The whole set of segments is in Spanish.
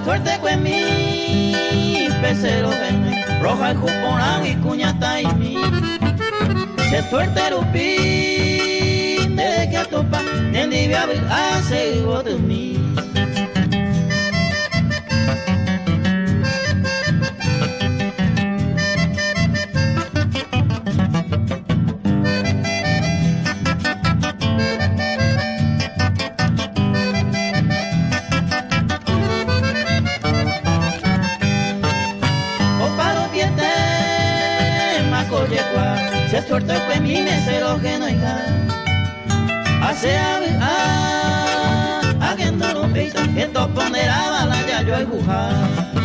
suerte con mi pecero roja y juporao y cuñata y mi se suerte rupi de que topa ni via hace de mí se suelta el mi mesero que no hija hace a a a que no lo pita que to ponderaba la ya yo el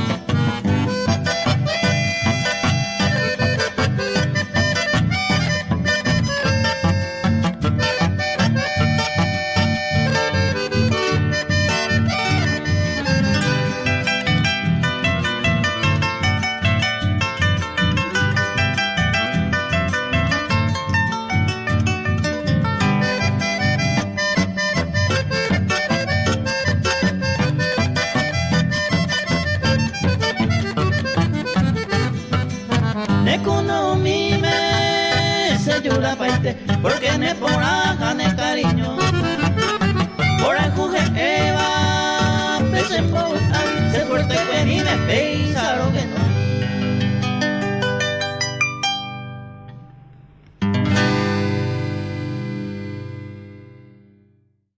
Nekono mime se jula paite este, porque ne poraga ne